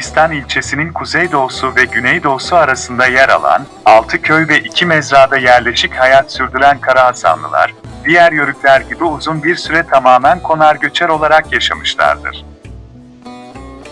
Elbistan ilçesinin kuzeydoğusu ve güneydoğusu arasında yer alan, 6 köy ve 2 mezrada yerleşik hayat sürdüren Karahasanlılar, diğer yörükler gibi uzun bir süre tamamen konar göçer olarak yaşamışlardır.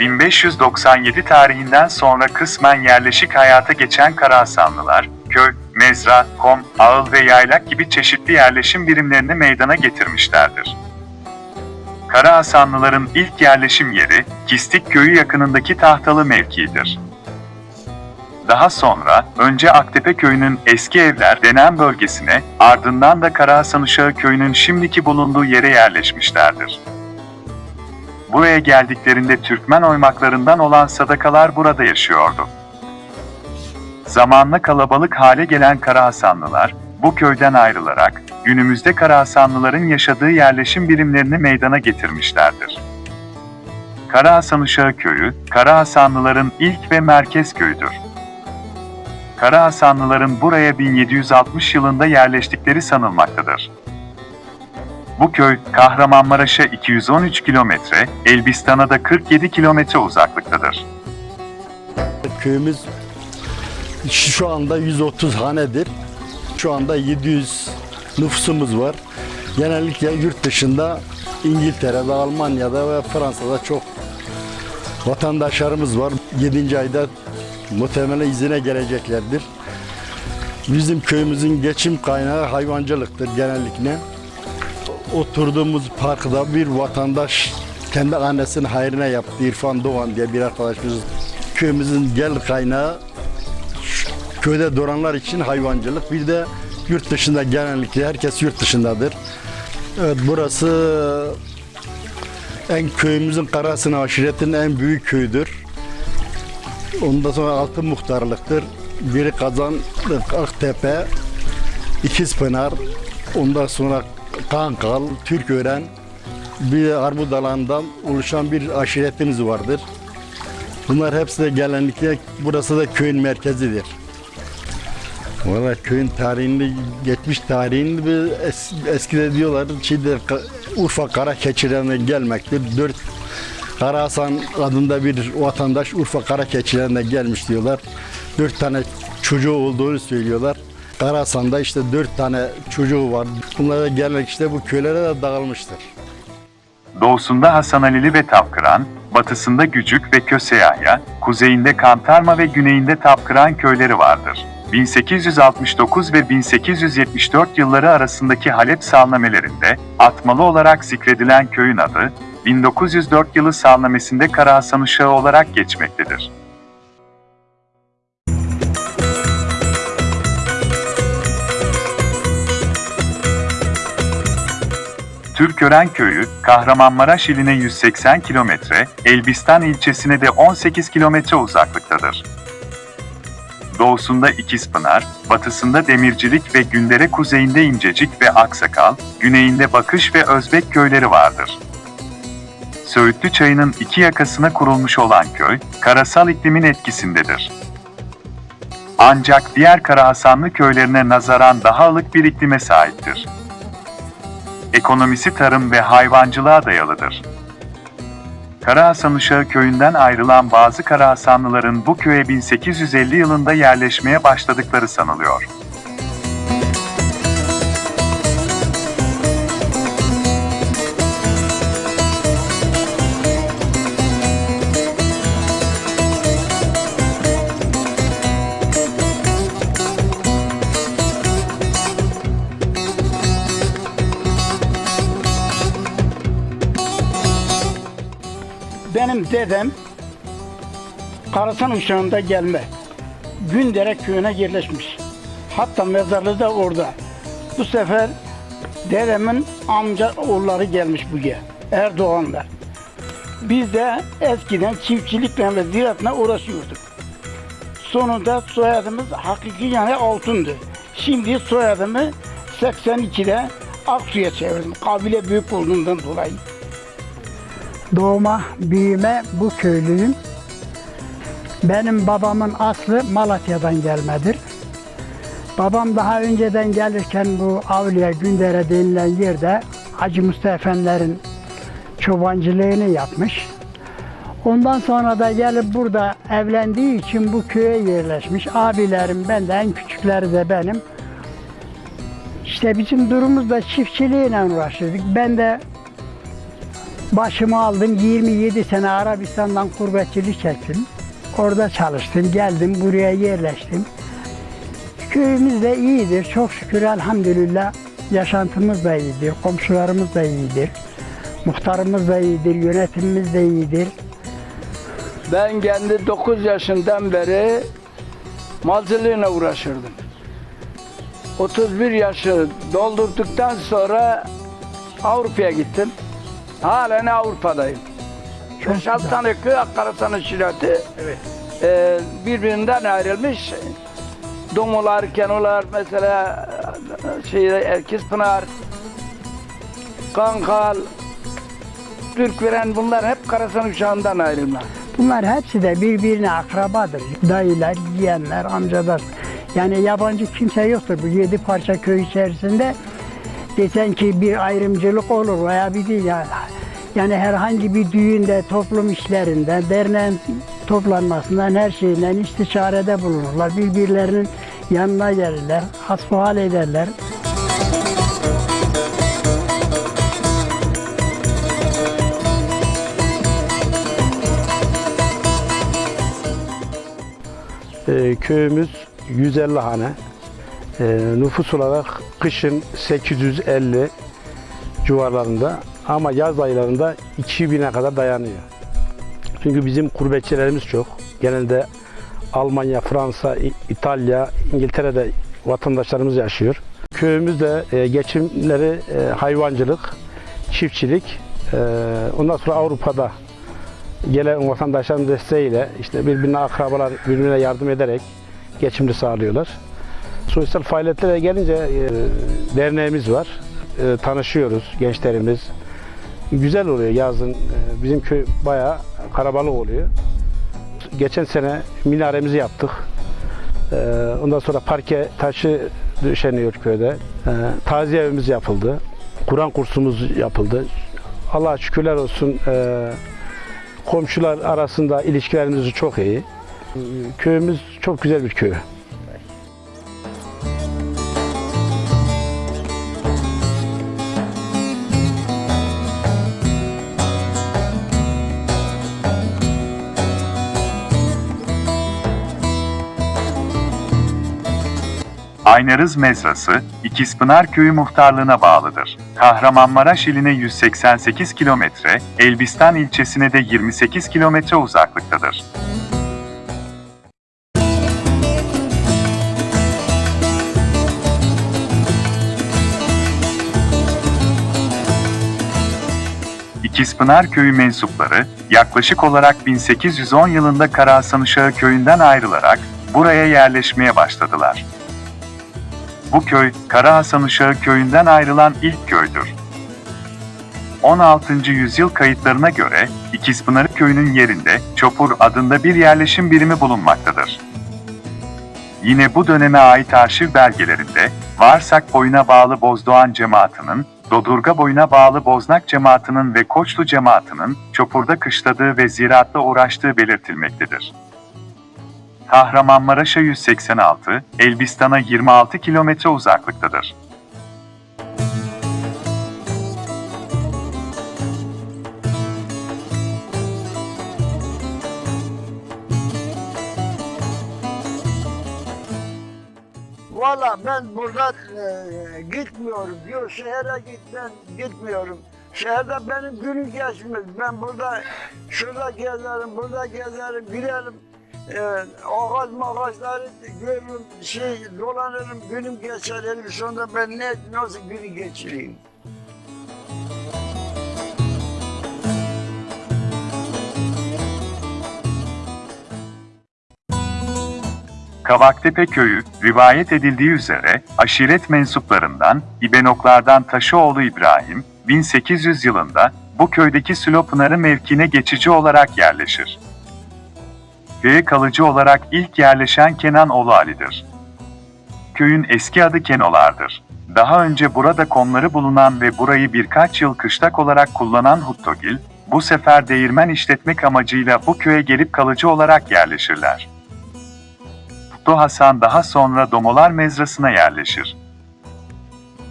1597 tarihinden sonra kısmen yerleşik hayata geçen Karahasanlılar, köy, mezra, kom, ağıl ve yaylak gibi çeşitli yerleşim birimlerini meydana getirmişlerdir. Karahasanlıların ilk yerleşim yeri, Kistik köyü yakınındaki tahtalı mevkiidir. Daha sonra, önce Aktepe köyünün eski evler denen bölgesine, ardından da Karahasan Uşağı köyünün şimdiki bulunduğu yere yerleşmişlerdir. Buraya geldiklerinde Türkmen oymaklarından olan sadakalar burada yaşıyordu. Zamanla kalabalık hale gelen Karahasanlılar, bu köyden ayrılarak, günümüzde Karahasanlıların yaşadığı yerleşim birimlerini meydana getirmişlerdir. Karahasan Uşağı Köyü, Karahasanlıların ilk ve merkez köyüdür. Karahasanlıların buraya 1760 yılında yerleştikleri sanılmaktadır. Bu köy, Kahramanmaraş'a 213 kilometre, Elbistan'a da 47 kilometre uzaklıktadır. Köyümüz şu anda 130 hanedir. Şu anda 700 nüfusumuz var. Genellikle yurt dışında İngiltere'de, Almanya'da ve Fransa'da çok vatandaşlarımız var. 7. ayda muhtemelen izine geleceklerdir. Bizim köyümüzün geçim kaynağı hayvancılıktır genellikle. Oturduğumuz parkta bir vatandaş kendi annesinin hayrına yaptı. İrfan Doğan diye bir arkadaşımız. Köyümüzün gel kaynağı köyde duranlar için hayvancılık. Bir de yurt dışında genellikle herkes yurt dışındadır. Evet burası en köyümüzün Karasın aşiretinin en büyük köyüdür. Ondan sonra altı muhtarlıktır. Biri Kazan, Aktepe, İkizpınar, ondan sonra Kankal, Türkören, bir de Armudalan'dan oluşan bir aşiretimiz vardır. Bunlar hepsi de genellikle burası da köyün merkezidir. Valla köyün tarihini, geçmiş tarihini bir es, eskide diyorlar şeyde, Urfa Kara Keçileri'ne gelmektir. Dört Kara adında bir vatandaş Urfa Kara Keçileri'ne gelmiş diyorlar. Dört tane çocuğu olduğunu söylüyorlar. Kara Hasan'da işte dört tane çocuğu var. Bunlar da gelmek işte bu köylere de dağılmıştır. Doğusunda Hasan Alili ve Tapkıran, batısında Gücük ve Köseyahya, kuzeyinde Kantarma ve güneyinde Tapkıran köyleri vardır. 1869 ve 1874 yılları arasındaki Halep salnamelerinde atmalı olarak zikredilen köyün adı, 1904 yılı salnamesinde Karahasan Uşağı olarak geçmektedir. Türkören köyü, Kahramanmaraş iline 180 kilometre, Elbistan ilçesine de 18 kilometre uzaklıktadır. Doğusunda İkizpınar, batısında Demircilik ve Gündere kuzeyinde İncecik ve Aksakal, güneyinde Bakış ve Özbek köyleri vardır. Söğütlü çayının iki yakasına kurulmuş olan köy, karasal iklimin etkisindedir. Ancak diğer Karahasanlı köylerine nazaran daha ılık bir iklime sahiptir. Ekonomisi tarım ve hayvancılığa dayalıdır. Karahasan Uşağı köyünden ayrılan bazı Karahasanlıların bu köye 1850 yılında yerleşmeye başladıkları sanılıyor. Dedem Karasan uşağında gelme. Gündere köyüne yerleşmiş. Hatta mezarlığı da orada. Bu sefer dedemin amca oğulları gelmiş buraya. Erdoğan'la. Biz de eskiden çiftçilikle ve ziraatla uğraşıyorduk. Sonunda soyadımız hakiki yani altındı. Şimdi soyadımı 82'de Aksu'ya çevirdim. Kabile büyük olduğundan dolayı. Doğma, büyüme bu köylüyüm. Benim babamın aslı Malatya'dan gelmedir. Babam daha önceden gelirken bu Avliya Gündere denilen yerde Hacı Mustafa Efendilerin çobancılığını yapmış. Ondan sonra da gelip burada evlendiği için bu köye yerleşmiş. Abilerim ben de en küçükleri de benim. İşte bizim durumumuz da çiftçiliğiyle uğraşırdık. Ben de başımı aldım. 27 sene Arabistan'dan gurbetçilik çektim. Orada çalıştım. Geldim buraya yerleştim. Köyümüz de iyidir. Çok şükür elhamdülillah. Yaşantımız da iyidir. Komşularımız da iyidir. Muhtarımız da iyidir. Yönetimimiz de iyidir. Ben kendi 9 yaşından beri malcılığına uğraşırdım. 31 yaşı doldurduktan sonra Avrupa'ya gittim. Halen Avrupa'dayım. Çok Beş altı güzel. tane köy Akkarasan şirati e, birbirinden ayrılmış. Domular, Kenolar mesela şey Erkispınar, Kankal, Türkveren bunlar hep Karasan uşağından ayrılma. Bunlar hepsi de birbirine akrabadır. Dayılar, yeğenler, amcalar. Yani yabancı kimse yoktur bu yedi parça köy içerisinde. Desen ki bir ayrımcılık olur veya bir değil. Yani, yani herhangi bir düğünde, toplum işlerinden, derneğin toplanmasından her şeyinden istişarede bulunurlar. Birbirlerinin yanına gelirler, hasbihal ederler. Ee, köyümüz 150 hane. Ee, nüfus olarak kışın 850 civarlarında ama yaz aylarında 2000'e kadar dayanıyor. Çünkü bizim gurbetçilerimiz çok. Genelde Almanya, Fransa, İtalya, İngiltere'de vatandaşlarımız yaşıyor. Köyümüzde e, geçimleri e, hayvancılık, çiftçilik. E, ondan sonra Avrupa'da gelen vatandaşların desteğiyle işte birbirine akrabalar birbirine yardım ederek geçimini sağlıyorlar. Sosyal faaliyetlere gelince e, derneğimiz var. E, tanışıyoruz gençlerimiz. Güzel oluyor yazın. E, bizim köy bayağı karabalık oluyor. Geçen sene minaremizi yaptık. E, ondan sonra parke taşı döşeniyor köyde. E, taziye evimiz yapıldı. Kur'an kursumuz yapıldı. Allah'a şükürler olsun. E, komşular arasında ilişkilerimiz çok iyi. Köyümüz çok güzel bir köy. Aynarız Mezrası, İkizpınar Köyü muhtarlığına bağlıdır. Kahramanmaraş iline 188 kilometre, Elbistan ilçesine de 28 kilometre uzaklıktadır. İkizpınar Köyü mensupları yaklaşık olarak 1810 yılında Karahasan Uşağı köyünden ayrılarak buraya yerleşmeye başladılar. Bu köy, Kara Hasan Uşağı köyünden ayrılan ilk köydür. 16. yüzyıl kayıtlarına göre İkizpınar köyünün yerinde Çopur adında bir yerleşim birimi bulunmaktadır. Yine bu döneme ait arşiv belgelerinde Varsak boyuna bağlı Bozdoğan cemaatinin, Dodurga boyuna bağlı Boznak cemaatinin ve Koçlu cemaatinin Çopur'da kışladığı ve ziraatla uğraştığı belirtilmektedir. Kahramanmaraş'a 186, Elbistan'a 26 kilometre uzaklıktadır. Valla ben burada e, gitmiyorum diyor. Şehre git ben gitmiyorum. Şehirde benim günüm geçmez. Ben burada şurada gezerim, burada gezerim, giderim. E, ağaç mağaçları görürüm, şey dolanırım, günüm geçer. elim sonunda ben ne, nasıl günü geçireyim? Kavaktepe köyü, rivayet edildiği üzere aşiret mensuplarından İbenoklardan Taşıoğlu İbrahim, 1800 yılında bu köydeki Sülopınarı mevkine geçici olarak yerleşir. Köye kalıcı olarak ilk yerleşen Kenan oğlu Ali'dir. Köyün eski adı Kenolar'dır. Daha önce burada konları bulunan ve burayı birkaç yıl kışlak olarak kullanan Huttogil, bu sefer değirmen işletmek amacıyla bu köye gelip kalıcı olarak yerleşirler. Mutlu Hasan daha sonra Domolar Mezrası'na yerleşir.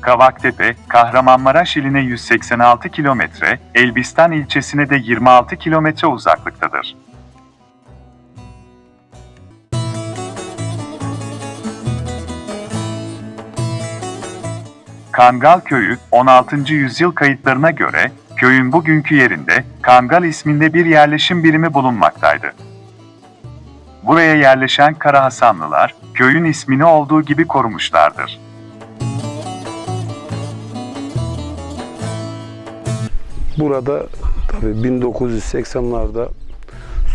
Kavaktepe, Kahramanmaraş iline 186 kilometre, Elbistan ilçesine de 26 kilometre uzaklıktadır. Kangal Köyü, 16. yüzyıl kayıtlarına göre, köyün bugünkü yerinde, Kangal isminde bir yerleşim birimi bulunmaktaydı. Buraya yerleşen Kara Hasanlılar, köyün ismini olduğu gibi korumuşlardır. Burada tabii 1980'larda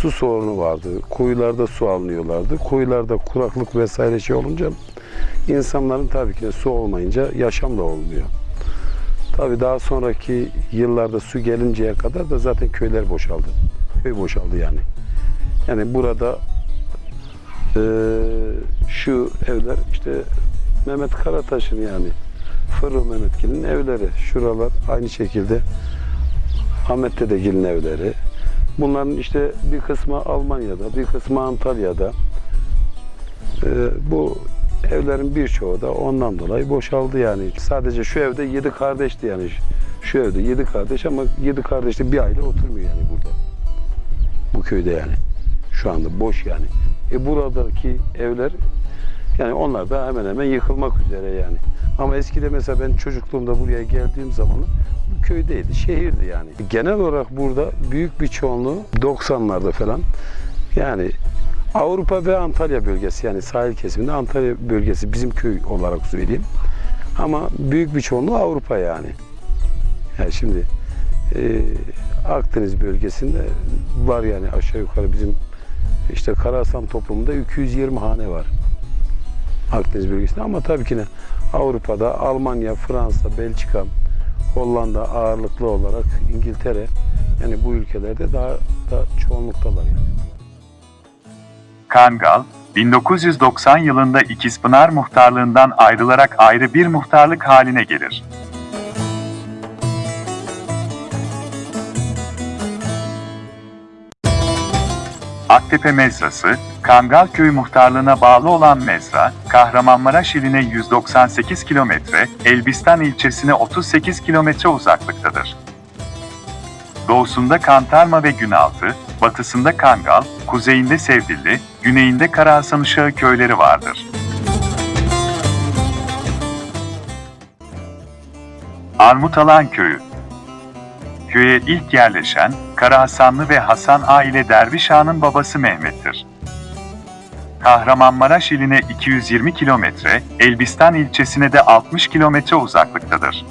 su sorunu vardı. Kuyularda su almıyorlardı. Kuyularda kuraklık vesaire şey olunca insanların tabii ki su olmayınca yaşam da olmuyor. Tabii daha sonraki yıllarda su gelinceye kadar da zaten köyler boşaldı. Köy boşaldı yani. Yani burada eee, şu evler işte Mehmet Karataş'ın yani Fırıl Mehmetgil'in evleri. Şuralar aynı şekilde Ahmet Dedegil'in evleri. Bunların işte bir kısmı Almanya'da, bir kısmı Antalya'da. Ee, bu evlerin birçoğu da ondan dolayı boşaldı yani. Sadece şu evde yedi kardeşti yani. Şu evde yedi kardeş ama yedi kardeşte bir aile oturmuyor yani burada. Bu köyde yani. Şu anda boş yani. E buradaki evler yani onlar da hemen hemen yıkılmak üzere yani. Ama eskide mesela ben çocukluğumda buraya geldiğim zaman bu köydeydi, şehirdi yani. Genel olarak burada büyük bir çoğunluğu 90'larda falan yani Avrupa ve Antalya bölgesi yani sahil kesiminde Antalya bölgesi bizim köy olarak söyleyeyim. Ama büyük bir çoğunluğu Avrupa yani. Yani şimdi e, Akdeniz bölgesinde var yani aşağı yukarı bizim işte Karahasan toplumunda 220 hane var. Akdeniz bölgesinde ama tabii ki ne Avrupa'da Almanya, Fransa, Belçika, Hollanda ağırlıklı olarak İngiltere yani bu ülkelerde daha da çoğunluktalar yani. Kangal, 1990 yılında İkizpınar muhtarlığından ayrılarak ayrı bir muhtarlık haline gelir. Aktepe Mezrası, Kangal Köyü muhtarlığına bağlı olan mezra, Kahramanmaraş iline 198 kilometre, Elbistan ilçesine 38 kilometre uzaklıktadır. Doğusunda Kantarma ve Günaltı, batısında Kangal, kuzeyinde Sevdilli, güneyinde Karahasanuşağı köyleri vardır. Armutalan Köyü Köye ilk yerleşen Karahasanlı ve Hasan A ile Derviş Ağa'nın babası Mehmet'tir. Kahramanmaraş iline 220 kilometre, Elbistan ilçesine de 60 kilometre uzaklıktadır.